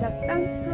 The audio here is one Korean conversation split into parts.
신학당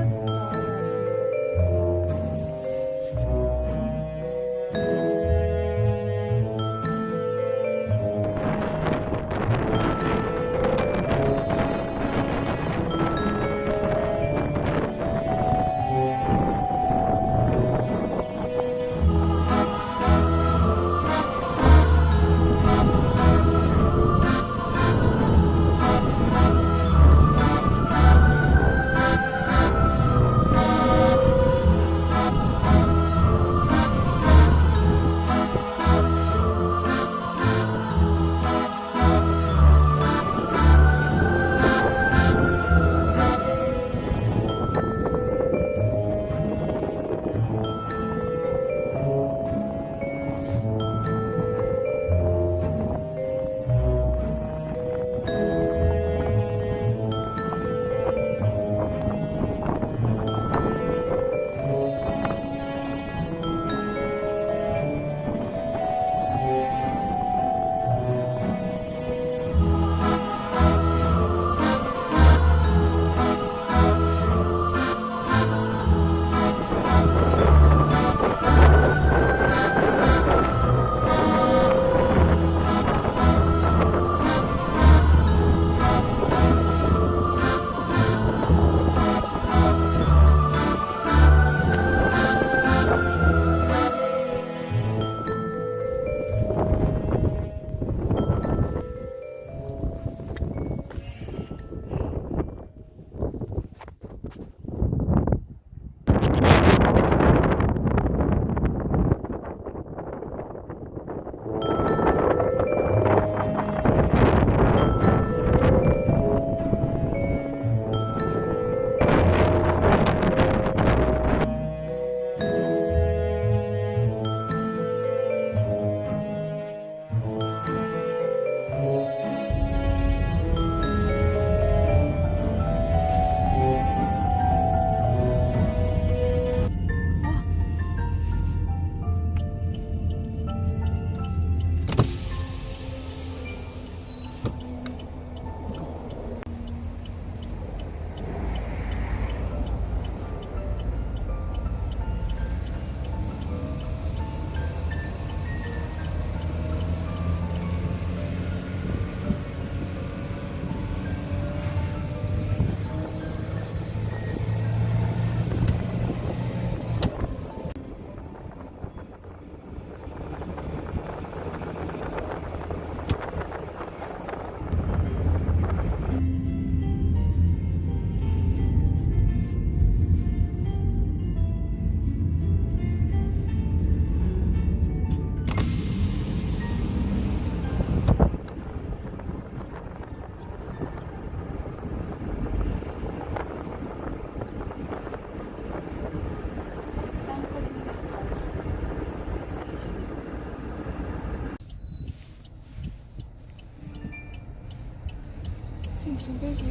지금 두배지.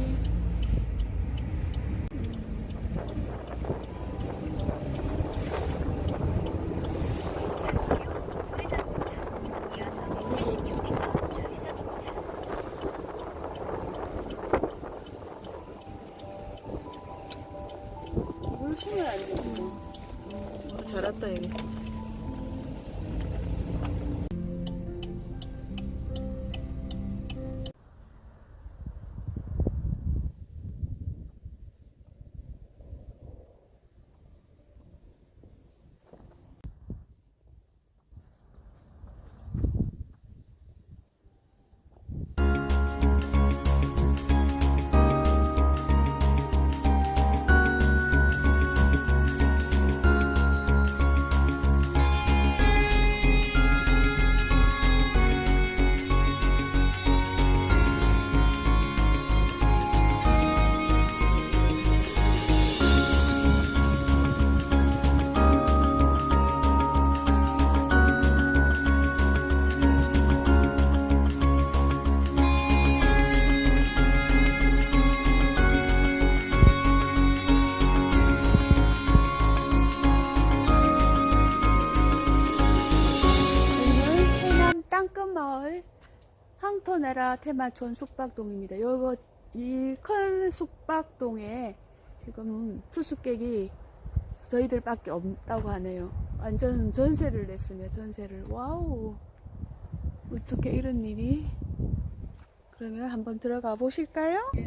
열심히 하는 지금 잘했다 얘네. 황토네라 테마촌 숙박동입니다. 요거 이 큰 숙박동에 지금 투숙객이 저희들 밖에 없다고 하네요. 완전 전세를 냈으며 전세를 wow 어떻게 이런 일이 그러면 한번 들어가 보실까요? 예,